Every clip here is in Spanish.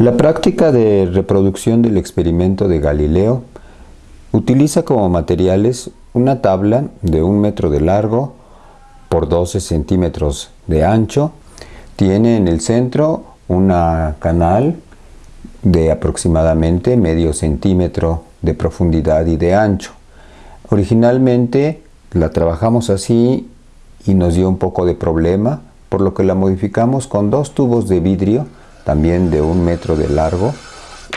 La práctica de reproducción del experimento de Galileo utiliza como materiales una tabla de un metro de largo por 12 centímetros de ancho. Tiene en el centro una canal de aproximadamente medio centímetro de profundidad y de ancho. Originalmente la trabajamos así y nos dio un poco de problema, por lo que la modificamos con dos tubos de vidrio, también de un metro de largo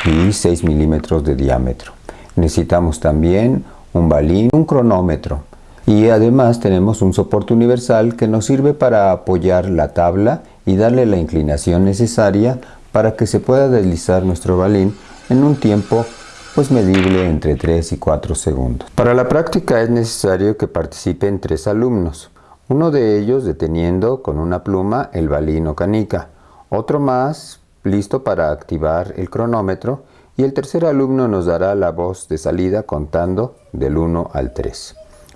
y 6 milímetros de diámetro. Necesitamos también un balín, un cronómetro y además tenemos un soporte universal que nos sirve para apoyar la tabla y darle la inclinación necesaria para que se pueda deslizar nuestro balín en un tiempo pues medible entre 3 y 4 segundos. Para la práctica es necesario que participen tres alumnos, uno de ellos deteniendo con una pluma el balín o canica, otro más listo para activar el cronómetro y el tercer alumno nos dará la voz de salida contando del 1 al 3.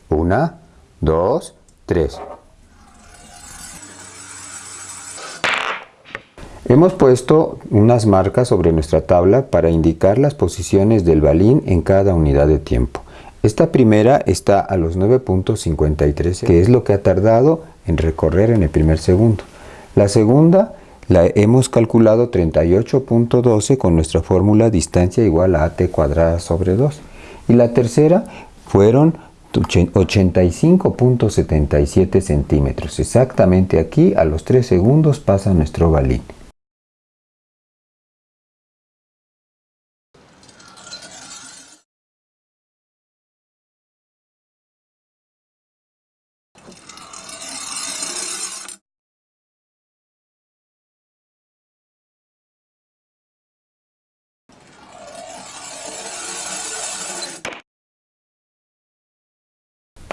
1, 2, 3. Hemos puesto unas marcas sobre nuestra tabla para indicar las posiciones del balín en cada unidad de tiempo. Esta primera está a los 9.53, que es lo que ha tardado en recorrer en el primer segundo. La segunda la hemos calculado 38.12 con nuestra fórmula distancia igual a at cuadrada sobre 2. Y la tercera fueron 85.77 centímetros. Exactamente aquí a los 3 segundos pasa nuestro balín.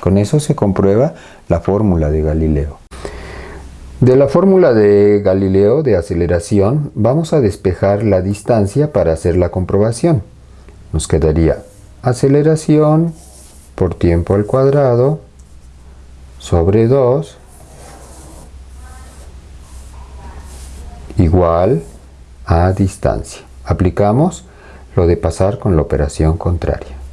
Con eso se comprueba la fórmula de Galileo. De la fórmula de Galileo de aceleración vamos a despejar la distancia para hacer la comprobación. Nos quedaría aceleración por tiempo al cuadrado sobre 2 igual a distancia. Aplicamos lo de pasar con la operación contraria.